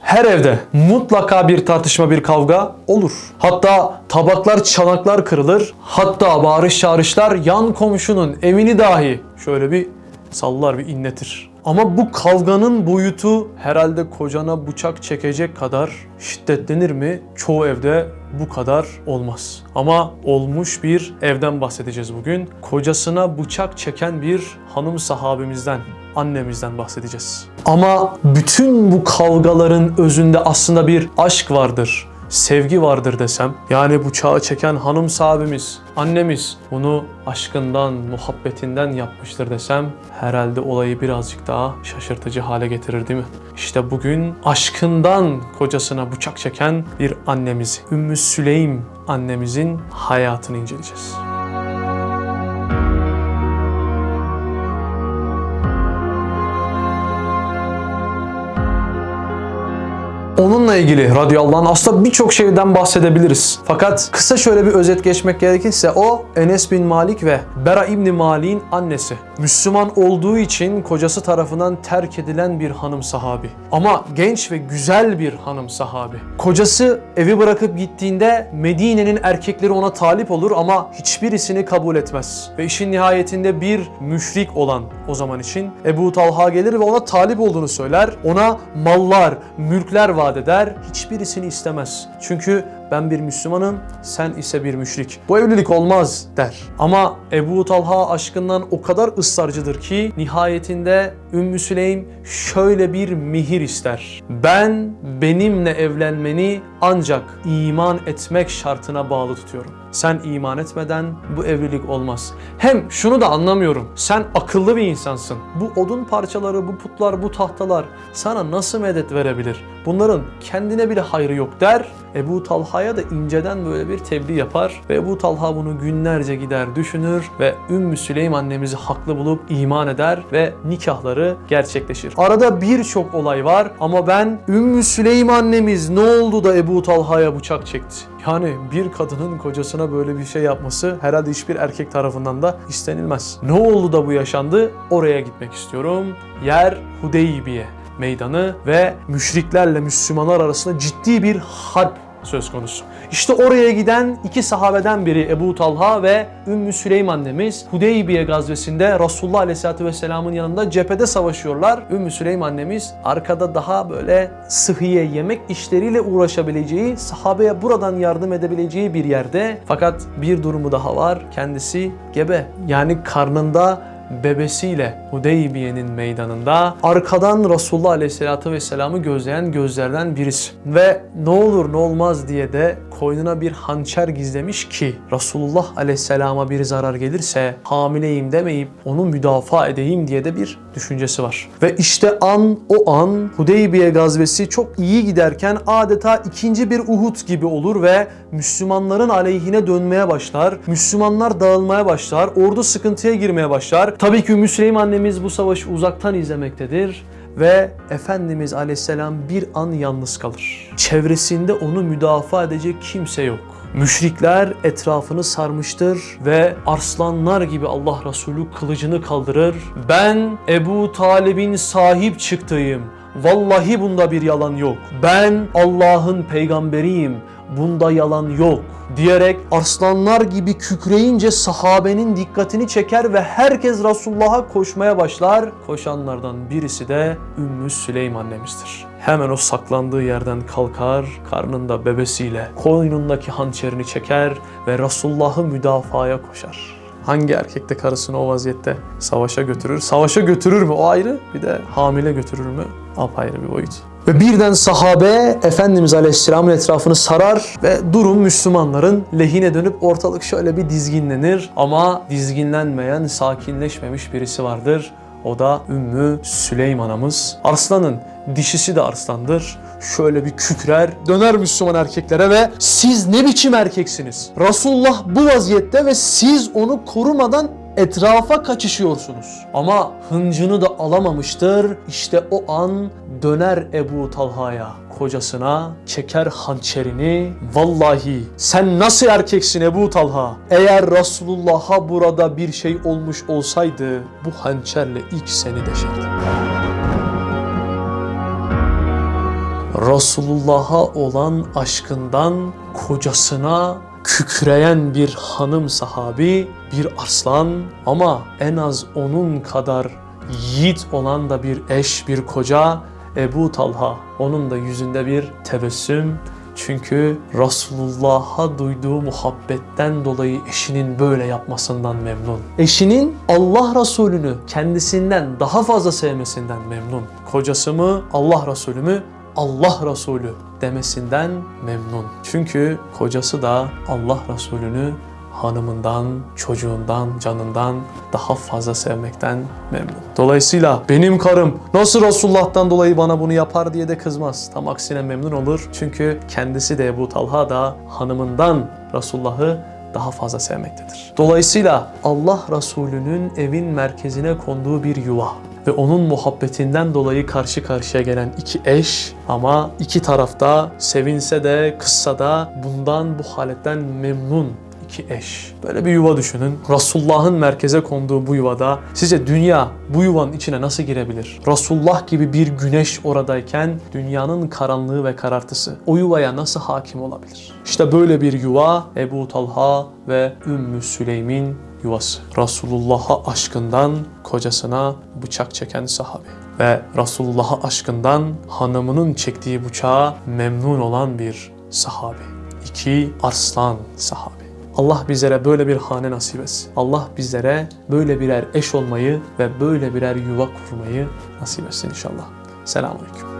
Her evde mutlaka bir tartışma, bir kavga olur. Hatta tabaklar, çanaklar kırılır. Hatta bağırış çağrışlar yan komşunun evini dahi şöyle bir sallar, bir inletir. Ama bu kavganın boyutu herhalde kocana bıçak çekecek kadar şiddetlenir mi? Çoğu evde bu kadar olmaz. Ama olmuş bir evden bahsedeceğiz bugün. Kocasına bıçak çeken bir hanım sahabemizden, annemizden bahsedeceğiz. Ama bütün bu kavgaların özünde aslında bir aşk vardır sevgi vardır desem, yani bıçağı çeken hanım sahibimiz, annemiz bunu aşkından, muhabbetinden yapmıştır desem, herhalde olayı birazcık daha şaşırtıcı hale getirir değil mi? İşte bugün aşkından kocasına bıçak çeken bir annemizi, Ümmü Süleym annemizin hayatını inceleyeceğiz. Onunla ilgili radıyallahu anh aslında birçok şeyden bahsedebiliriz. Fakat kısa şöyle bir özet geçmek gerekirse o Enes bin Malik ve Bera İbni Malik'in annesi. Müslüman olduğu için kocası tarafından terk edilen bir hanım sahabi. Ama genç ve güzel bir hanım sahabi. Kocası evi bırakıp gittiğinde Medine'nin erkekleri ona talip olur ama hiçbirisini kabul etmez. Ve işin nihayetinde bir müşrik olan o zaman için Ebu Talha gelir ve ona talip olduğunu söyler. Ona mallar, mülkler vaat eder. Hiçbirisini istemez. Çünkü ben bir Müslümanım, sen ise bir müşrik. Bu evlilik olmaz der. Ama Ebu Talha aşkından o kadar ısrarcıdır ki nihayetinde Ümmü Süleym şöyle bir mihir ister. Ben benimle evlenmeni ancak iman etmek şartına bağlı tutuyorum. Sen iman etmeden bu evlilik olmaz. Hem şunu da anlamıyorum. Sen akıllı bir insansın. Bu odun parçaları, bu putlar, bu tahtalar sana nasıl medet verebilir? Bunların kendine bile hayrı yok der. Ebu Talha'ya da inceden böyle bir tebliğ yapar ve Ebu Talha bunu günlerce gider düşünür ve Ümmü Süleym annemizi haklı bulup iman eder ve nikahları gerçekleşir. Arada birçok olay var ama ben Ümmü Süleym annemiz ne oldu da Ebu Talha'ya bıçak çekti? Yani bir kadının kocasına böyle bir şey yapması herhalde hiçbir erkek tarafından da istenilmez. Ne oldu da bu yaşandı? Oraya gitmek istiyorum. Yer Hudeybiye meydanı ve müşriklerle Müslümanlar arasında ciddi bir harp söz konusu. İşte oraya giden iki sahabeden biri Ebu Talha ve Ümmü Süleym annemiz Hudeybiye gazvesinde Resulullah Aleyhisselatü Vesselam'ın yanında cephede savaşıyorlar. Ümmü Süleym annemiz arkada daha böyle sıhhiye yemek işleriyle uğraşabileceği, sahabeye buradan yardım edebileceği bir yerde. Fakat bir durumu daha var. Kendisi gebe. Yani karnında bebesiyle Hudeybiye'nin meydanında arkadan Resulullah Aleyhisselatü Vesselam'ı gözleyen gözlerden birisi. Ve ne olur ne olmaz diye de koynuna bir hançer gizlemiş ki Resulullah Aleyhisselam'a bir zarar gelirse hamileyim demeyip onu müdafaa edeyim diye de bir düşüncesi var. Ve işte an o an Hudeybiye gazvesi çok iyi giderken adeta ikinci bir Uhud gibi olur ve Müslümanların aleyhine dönmeye başlar. Müslümanlar dağılmaya başlar. Ordu sıkıntıya girmeye başlar. Tabii ki Ümmü Süleym annemiz bu savaşı uzaktan izlemektedir ve Efendimiz Aleyhisselam bir an yalnız kalır. Çevresinde onu müdafaa edecek kimse yok. Müşrikler etrafını sarmıştır ve arslanlar gibi Allah Resulü kılıcını kaldırır. Ben Ebu Talib'in sahip çıktığım, vallahi bunda bir yalan yok. Ben Allah'ın peygamberiyim, bunda yalan yok diyerek arslanlar gibi kükreyince sahabenin dikkatini çeker ve herkes Resulullah'a koşmaya başlar. Koşanlardan birisi de Ümmü Süleym annemizdir. Hemen o saklandığı yerden kalkar, karnında bebesiyle koynundaki hançerini çeker ve Resulullah'ı müdafaya koşar. Hangi erkek de karısını o vaziyette savaşa götürür? Savaşa götürür mü? O ayrı. Bir de hamile götürür mü? Apayrı bir boyut. Ve birden sahabe Efendimiz Aleyhisselam'ın etrafını sarar ve durum Müslümanların lehine dönüp ortalık şöyle bir dizginlenir. Ama dizginlenmeyen, sakinleşmemiş birisi vardır. O da Ümmü Süleym anamız. Arslanın dişisi de arslandır. Şöyle bir kükrer, döner Müslüman erkeklere ve siz ne biçim erkeksiniz? Resulullah bu vaziyette ve siz onu korumadan etrafa kaçışıyorsunuz. Ama hıncını da alamamıştır. İşte o an döner Ebu Talha'ya kocasına çeker hançerini. Vallahi sen nasıl erkeksin Ebu Talha? Eğer Resulullah'a burada bir şey olmuş olsaydı bu hançerle ilk seni deşerdim. Resulullah'a olan aşkından kocasına kükreyen bir hanım sahabi, bir arslan ama en az onun kadar yiğit olan da bir eş, bir koca Ebu Talha. Onun da yüzünde bir tebessüm. Çünkü Resulullah'a duyduğu muhabbetten dolayı eşinin böyle yapmasından memnun. Eşinin Allah Resulü'nü kendisinden daha fazla sevmesinden memnun. Kocası mı, Allah Resulü mü? Allah Resulü demesinden memnun. Çünkü kocası da Allah Resulü'nü hanımından, çocuğundan, canından daha fazla sevmekten memnun. Dolayısıyla benim karım nasıl Resulullah'tan dolayı bana bunu yapar diye de kızmaz. Tam aksine memnun olur. Çünkü kendisi de Ebu Talha da hanımından Resulullah'ı daha fazla sevmektedir. Dolayısıyla Allah Resulü'nün evin merkezine konduğu bir yuva ve onun muhabbetinden dolayı karşı karşıya gelen iki eş ama iki tarafta sevinse de kızsa da bundan bu haletten memnun iki eş. Böyle bir yuva düşünün. Resulullah'ın merkeze konduğu bu yuvada sizce dünya bu yuvanın içine nasıl girebilir? Resulullah gibi bir güneş oradayken dünyanın karanlığı ve karartısı o yuvaya nasıl hakim olabilir? İşte böyle bir yuva Ebu Talha ve Ümmü Süleym'in yuvası. Resulullah'a aşkından kocasına bıçak çeken sahabe ve Resulullah'a aşkından hanımının çektiği bıçağa memnun olan bir sahabe. İki arslan sahabe. Allah bizlere böyle bir hane nasip etsin. Allah bizlere böyle birer eş olmayı ve böyle birer yuva kurmayı nasip etsin inşallah. Selamun Aleyküm.